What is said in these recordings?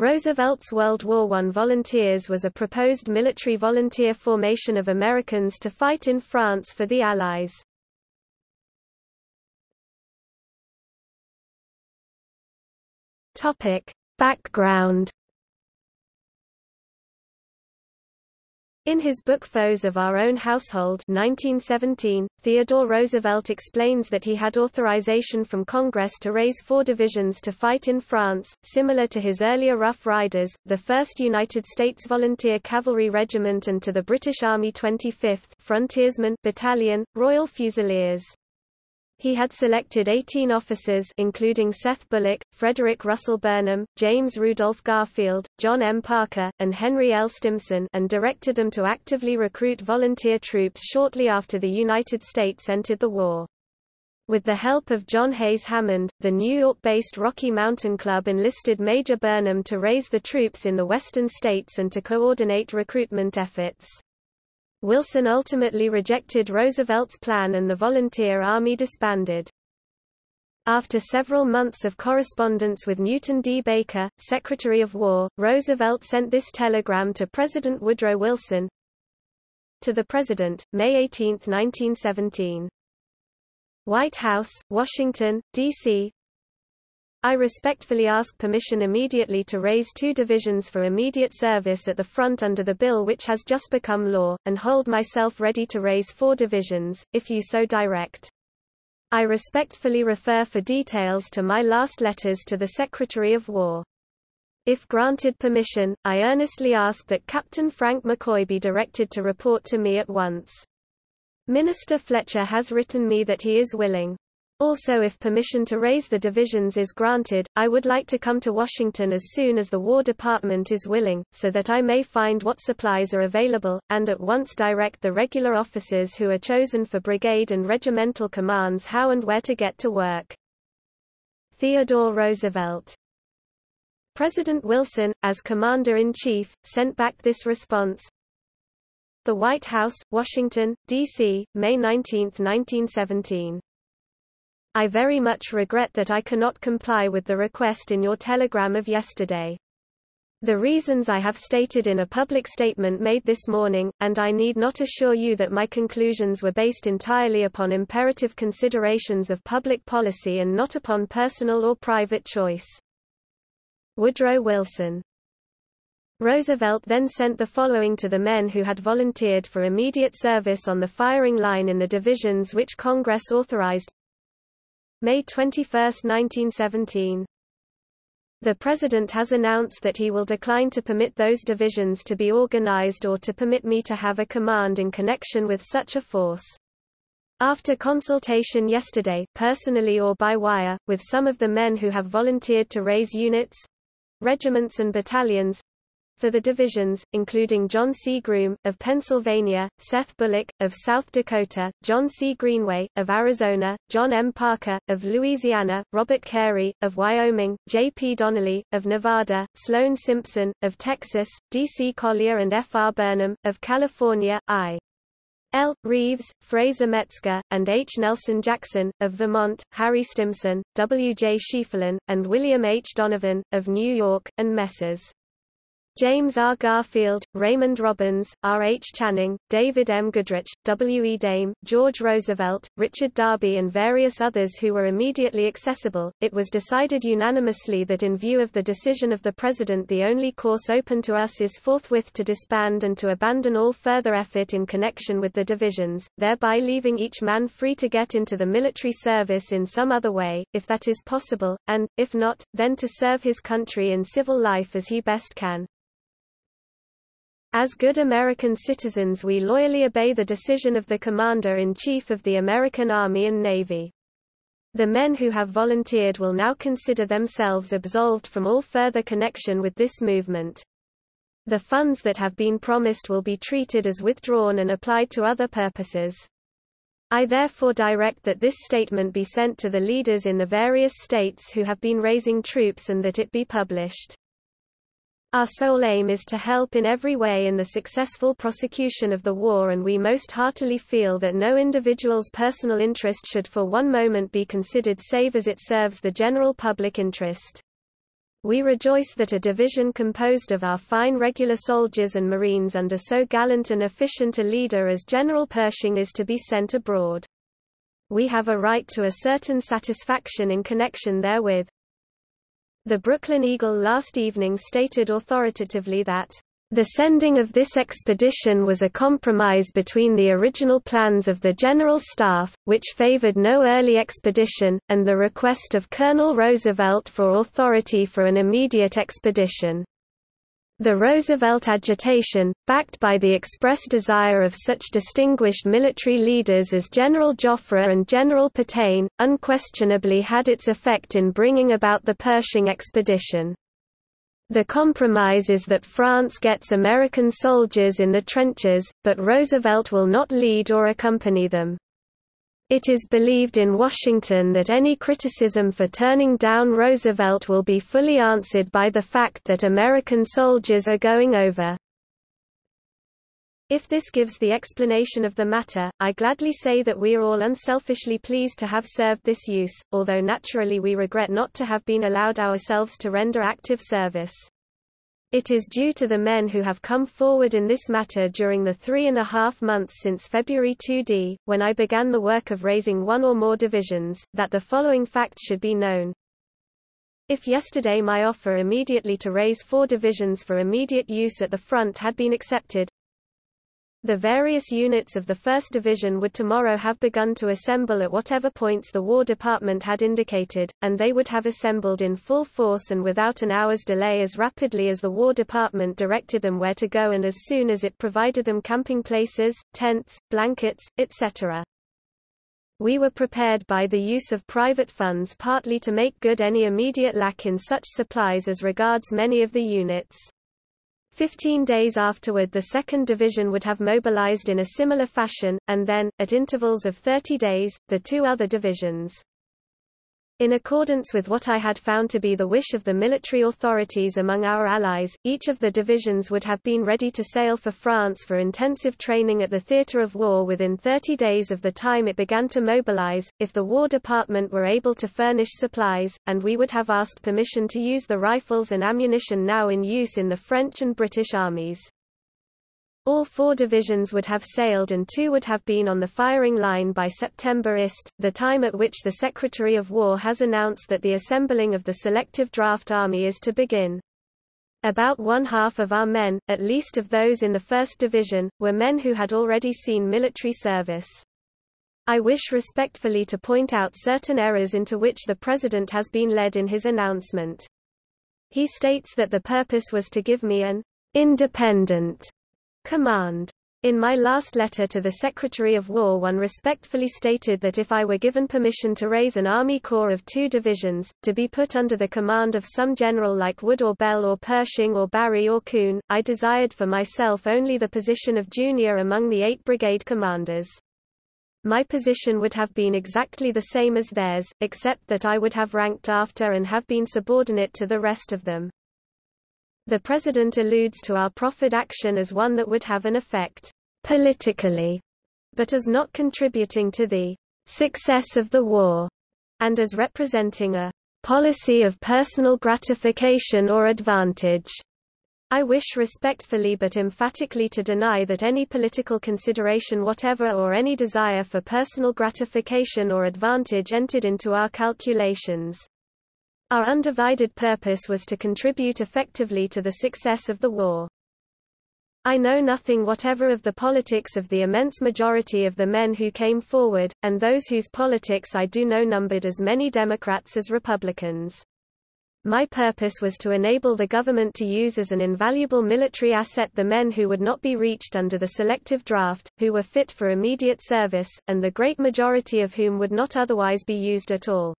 Roosevelt's World War I Volunteers was a proposed military volunteer formation of Americans to fight in France for the Allies. Topic. Background In his book Foes of Our Own Household 1917, Theodore Roosevelt explains that he had authorization from Congress to raise four divisions to fight in France, similar to his earlier Rough Riders, the 1st United States Volunteer Cavalry Regiment and to the British Army 25th Frontiersmen Battalion, Royal Fusiliers. He had selected 18 officers including Seth Bullock, Frederick Russell Burnham, James Rudolph Garfield, John M. Parker, and Henry L. Stimson and directed them to actively recruit volunteer troops shortly after the United States entered the war. With the help of John Hayes Hammond, the New York-based Rocky Mountain Club enlisted Major Burnham to raise the troops in the western states and to coordinate recruitment efforts. Wilson ultimately rejected Roosevelt's plan and the volunteer army disbanded. After several months of correspondence with Newton D. Baker, Secretary of War, Roosevelt sent this telegram to President Woodrow Wilson. To the President, May 18, 1917. White House, Washington, D.C., I respectfully ask permission immediately to raise two divisions for immediate service at the front under the bill which has just become law, and hold myself ready to raise four divisions, if you so direct. I respectfully refer for details to my last letters to the Secretary of War. If granted permission, I earnestly ask that Captain Frank McCoy be directed to report to me at once. Minister Fletcher has written me that he is willing. Also if permission to raise the divisions is granted, I would like to come to Washington as soon as the War Department is willing, so that I may find what supplies are available, and at once direct the regular officers who are chosen for brigade and regimental commands how and where to get to work. Theodore Roosevelt President Wilson, as Commander-in-Chief, sent back this response. The White House, Washington, D.C., May 19, 1917. I very much regret that I cannot comply with the request in your telegram of yesterday. The reasons I have stated in a public statement made this morning, and I need not assure you that my conclusions were based entirely upon imperative considerations of public policy and not upon personal or private choice. Woodrow Wilson Roosevelt then sent the following to the men who had volunteered for immediate service on the firing line in the divisions which Congress authorized May 21, 1917. The President has announced that he will decline to permit those divisions to be organized or to permit me to have a command in connection with such a force. After consultation yesterday, personally or by wire, with some of the men who have volunteered to raise units, regiments and battalions, for the divisions, including John C. Groome, of Pennsylvania, Seth Bullock, of South Dakota, John C. Greenway, of Arizona, John M. Parker, of Louisiana, Robert Carey, of Wyoming, J. P. Donnelly, of Nevada, Sloan Simpson, of Texas, D. C. Collier and F. R. Burnham, of California, I. L. Reeves, Fraser Metzger, and H. Nelson Jackson, of Vermont, Harry Stimson, W. J. Schieffelin, and William H. Donovan, of New York, and Messrs. James R. Garfield, Raymond Robins, R. H. Channing, David M. Goodrich, W. E. Dame, George Roosevelt, Richard Darby and various others who were immediately accessible, it was decided unanimously that in view of the decision of the President the only course open to us is forthwith to disband and to abandon all further effort in connection with the divisions, thereby leaving each man free to get into the military service in some other way, if that is possible, and, if not, then to serve his country in civil life as he best can. As good American citizens we loyally obey the decision of the Commander-in-Chief of the American Army and Navy. The men who have volunteered will now consider themselves absolved from all further connection with this movement. The funds that have been promised will be treated as withdrawn and applied to other purposes. I therefore direct that this statement be sent to the leaders in the various states who have been raising troops and that it be published. Our sole aim is to help in every way in the successful prosecution of the war and we most heartily feel that no individual's personal interest should for one moment be considered save as it serves the general public interest. We rejoice that a division composed of our fine regular soldiers and marines under so gallant and efficient a leader as General Pershing is to be sent abroad. We have a right to a certain satisfaction in connection therewith. The Brooklyn Eagle last evening stated authoritatively that the sending of this expedition was a compromise between the original plans of the General Staff, which favored no early expedition, and the request of Colonel Roosevelt for authority for an immediate expedition. The Roosevelt agitation, backed by the express desire of such distinguished military leaders as General Joffre and General Petain, unquestionably had its effect in bringing about the Pershing expedition. The compromise is that France gets American soldiers in the trenches, but Roosevelt will not lead or accompany them. It is believed in Washington that any criticism for turning down Roosevelt will be fully answered by the fact that American soldiers are going over. If this gives the explanation of the matter, I gladly say that we are all unselfishly pleased to have served this use, although naturally we regret not to have been allowed ourselves to render active service. It is due to the men who have come forward in this matter during the three and a half months since February 2d, when I began the work of raising one or more divisions, that the following facts should be known. If yesterday my offer immediately to raise four divisions for immediate use at the front had been accepted, the various units of the 1st Division would tomorrow have begun to assemble at whatever points the War Department had indicated, and they would have assembled in full force and without an hour's delay as rapidly as the War Department directed them where to go and as soon as it provided them camping places, tents, blankets, etc. We were prepared by the use of private funds partly to make good any immediate lack in such supplies as regards many of the units. Fifteen days afterward the 2nd Division would have mobilized in a similar fashion, and then, at intervals of 30 days, the two other divisions. In accordance with what I had found to be the wish of the military authorities among our allies, each of the divisions would have been ready to sail for France for intensive training at the theatre of war within 30 days of the time it began to mobilize, if the War Department were able to furnish supplies, and we would have asked permission to use the rifles and ammunition now in use in the French and British armies. All four divisions would have sailed and two would have been on the firing line by September ist, the time at which the Secretary of War has announced that the assembling of the selective draft army is to begin. About one half of our men, at least of those in the 1st Division, were men who had already seen military service. I wish respectfully to point out certain errors into which the President has been led in his announcement. He states that the purpose was to give me an independent Command. In my last letter to the Secretary of War one respectfully stated that if I were given permission to raise an Army Corps of two divisions, to be put under the command of some general like Wood or Bell or Pershing or Barry or Kuhn, I desired for myself only the position of junior among the eight brigade commanders. My position would have been exactly the same as theirs, except that I would have ranked after and have been subordinate to the rest of them. The President alludes to our proffered action as one that would have an effect politically, but as not contributing to the success of the war, and as representing a policy of personal gratification or advantage. I wish respectfully but emphatically to deny that any political consideration whatever or any desire for personal gratification or advantage entered into our calculations. Our undivided purpose was to contribute effectively to the success of the war. I know nothing whatever of the politics of the immense majority of the men who came forward, and those whose politics I do know numbered as many Democrats as Republicans. My purpose was to enable the government to use as an invaluable military asset the men who would not be reached under the selective draft, who were fit for immediate service, and the great majority of whom would not otherwise be used at all.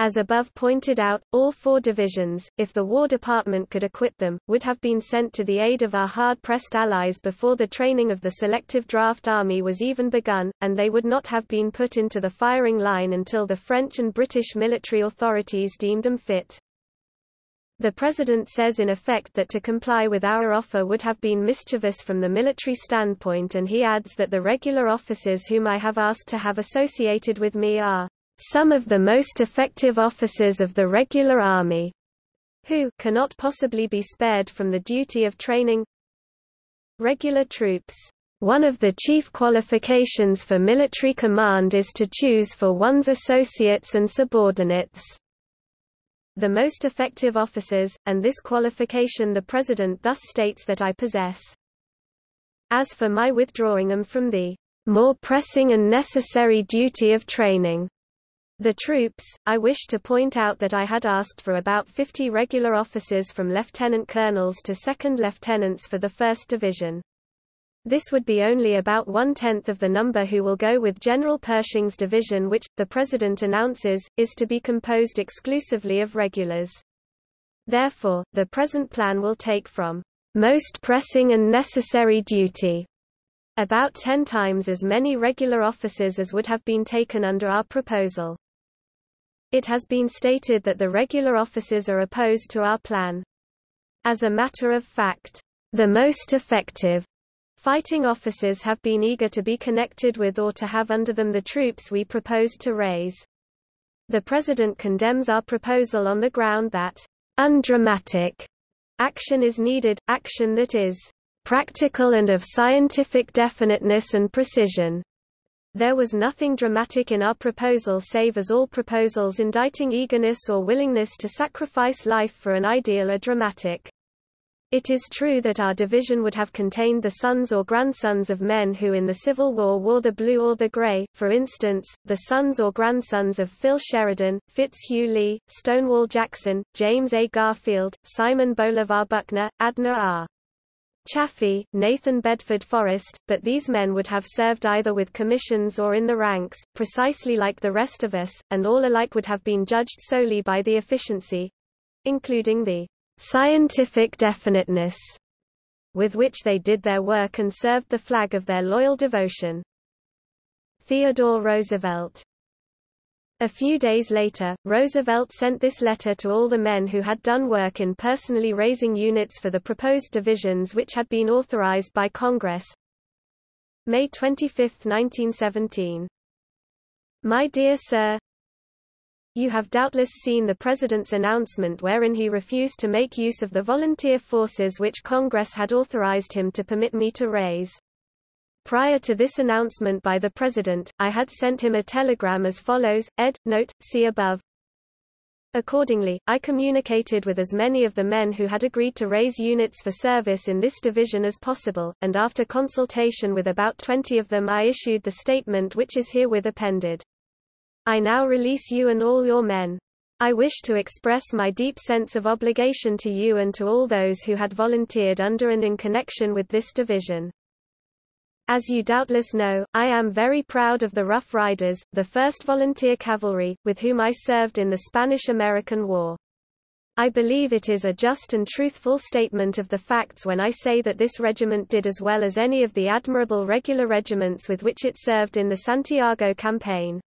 As above pointed out, all four divisions, if the War Department could equip them, would have been sent to the aid of our hard-pressed allies before the training of the selective draft army was even begun, and they would not have been put into the firing line until the French and British military authorities deemed them fit. The President says in effect that to comply with our offer would have been mischievous from the military standpoint and he adds that the regular officers whom I have asked to have associated with me are some of the most effective officers of the regular army. who cannot possibly be spared from the duty of training regular troops. One of the chief qualifications for military command is to choose for one's associates and subordinates the most effective officers, and this qualification the President thus states that I possess. As for my withdrawing them from the more pressing and necessary duty of training, the troops, I wish to point out that I had asked for about 50 regular officers from lieutenant colonels to second lieutenants for the 1st Division. This would be only about one-tenth of the number who will go with General Pershing's division which, the President announces, is to be composed exclusively of regulars. Therefore, the present plan will take from most pressing and necessary duty about ten times as many regular officers as would have been taken under our proposal. It has been stated that the regular officers are opposed to our plan. As a matter of fact, the most effective Fighting officers have been eager to be connected with or to have under them the troops we propose to raise. The President condemns our proposal on the ground that undramatic action is needed, action that is practical and of scientific definiteness and precision. There was nothing dramatic in our proposal save as all proposals indicting eagerness or willingness to sacrifice life for an ideal are dramatic. It is true that our division would have contained the sons or grandsons of men who in the Civil War wore the blue or the gray, for instance, the sons or grandsons of Phil Sheridan, Fitzhugh Lee, Stonewall Jackson, James A. Garfield, Simon Bolivar Buckner, Adna R. Chaffee, Nathan Bedford Forrest, but these men would have served either with commissions or in the ranks, precisely like the rest of us, and all alike would have been judged solely by the efficiency—including the scientific definiteness with which they did their work and served the flag of their loyal devotion. Theodore Roosevelt a few days later, Roosevelt sent this letter to all the men who had done work in personally raising units for the proposed divisions which had been authorized by Congress. May 25, 1917. My dear Sir, you have doubtless seen the President's announcement wherein he refused to make use of the volunteer forces which Congress had authorized him to permit me to raise. Prior to this announcement by the President, I had sent him a telegram as follows, ed. Note, see above. Accordingly, I communicated with as many of the men who had agreed to raise units for service in this division as possible, and after consultation with about 20 of them I issued the statement which is herewith appended. I now release you and all your men. I wish to express my deep sense of obligation to you and to all those who had volunteered under and in connection with this division. As you doubtless know, I am very proud of the Rough Riders, the 1st Volunteer Cavalry, with whom I served in the Spanish-American War. I believe it is a just and truthful statement of the facts when I say that this regiment did as well as any of the admirable regular regiments with which it served in the Santiago campaign.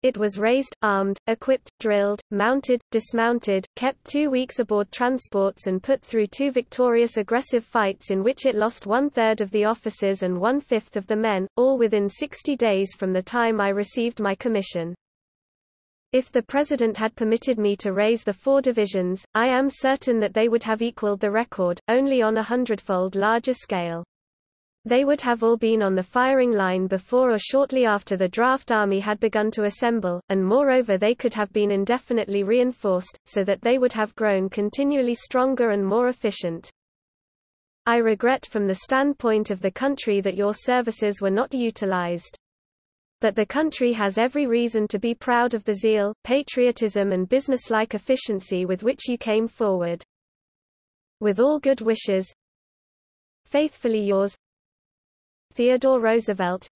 It was raised, armed, equipped, drilled, mounted, dismounted, kept two weeks aboard transports and put through two victorious aggressive fights in which it lost one-third of the officers and one-fifth of the men, all within 60 days from the time I received my commission. If the President had permitted me to raise the four divisions, I am certain that they would have equaled the record, only on a hundredfold larger scale. They would have all been on the firing line before or shortly after the draft army had begun to assemble, and moreover they could have been indefinitely reinforced, so that they would have grown continually stronger and more efficient. I regret from the standpoint of the country that your services were not utilized. But the country has every reason to be proud of the zeal, patriotism and businesslike efficiency with which you came forward. With all good wishes, Faithfully yours, Theodore Roosevelt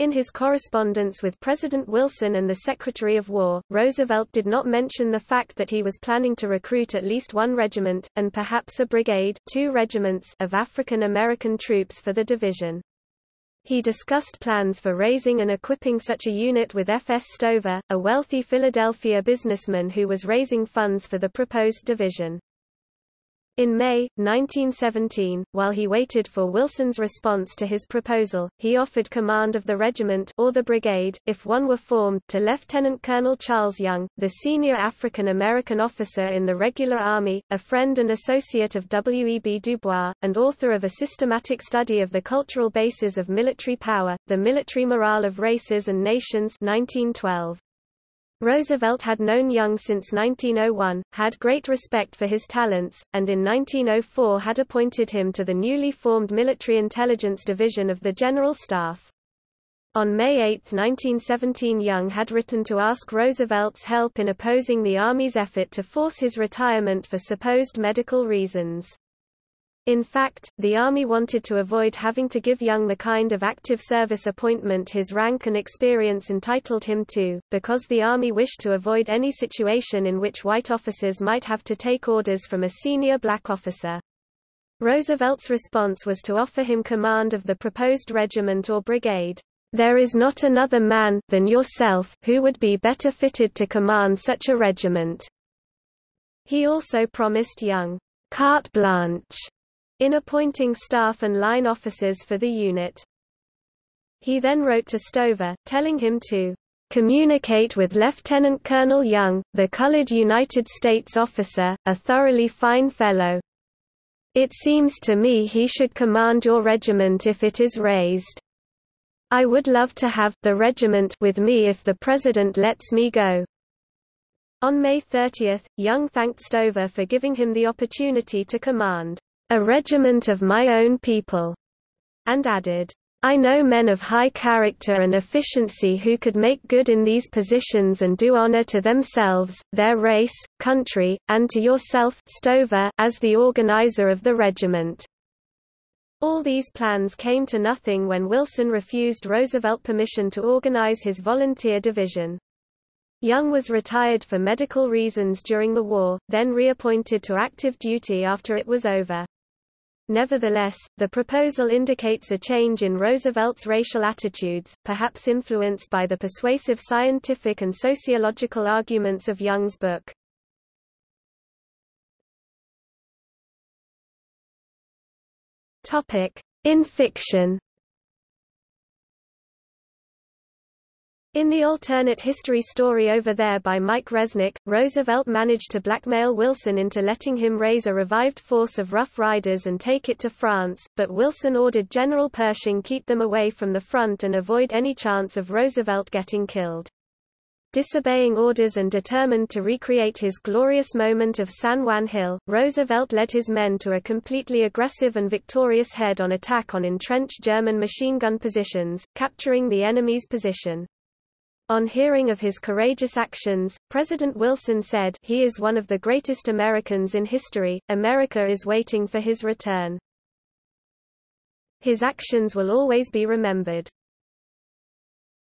in his correspondence with President Wilson and the Secretary of War, Roosevelt did not mention the fact that he was planning to recruit at least one regiment, and perhaps a brigade two regiments of African American troops for the division. He discussed plans for raising and equipping such a unit with F. S. Stover, a wealthy Philadelphia businessman who was raising funds for the proposed division. In May, 1917, while he waited for Wilson's response to his proposal, he offered command of the regiment or the brigade, if one were formed, to Lieutenant Colonel Charles Young, the senior African-American officer in the regular army, a friend and associate of W. E. B. Du Bois, and author of a systematic study of the cultural bases of military power, The Military Morale of Races and Nations 1912. Roosevelt had known Young since 1901, had great respect for his talents, and in 1904 had appointed him to the newly formed Military Intelligence Division of the General Staff. On May 8, 1917 Young had written to ask Roosevelt's help in opposing the Army's effort to force his retirement for supposed medical reasons. In fact, the Army wanted to avoid having to give Young the kind of active service appointment his rank and experience entitled him to, because the Army wished to avoid any situation in which white officers might have to take orders from a senior black officer. Roosevelt's response was to offer him command of the proposed regiment or brigade. There is not another man, than yourself, who would be better fitted to command such a regiment. He also promised Young carte blanche in appointing staff and line officers for the unit. He then wrote to Stover, telling him to communicate with Lieutenant Colonel Young, the colored United States officer, a thoroughly fine fellow. It seems to me he should command your regiment if it is raised. I would love to have the regiment with me if the President lets me go. On May 30, Young thanked Stover for giving him the opportunity to command a regiment of my own people, and added, I know men of high character and efficiency who could make good in these positions and do honor to themselves, their race, country, and to yourself Stover as the organizer of the regiment. All these plans came to nothing when Wilson refused Roosevelt permission to organize his volunteer division. Young was retired for medical reasons during the war, then reappointed to active duty after it was over. Nevertheless, the proposal indicates a change in Roosevelt's racial attitudes, perhaps influenced by the persuasive scientific and sociological arguments of Young's book. In fiction In the alternate history story Over There by Mike Resnick, Roosevelt managed to blackmail Wilson into letting him raise a revived force of Rough Riders and take it to France, but Wilson ordered General Pershing keep them away from the front and avoid any chance of Roosevelt getting killed. Disobeying orders and determined to recreate his glorious moment of San Juan Hill, Roosevelt led his men to a completely aggressive and victorious head-on attack on entrenched German machine gun positions, capturing the enemy's position. On hearing of his courageous actions, President Wilson said, He is one of the greatest Americans in history, America is waiting for his return. His actions will always be remembered.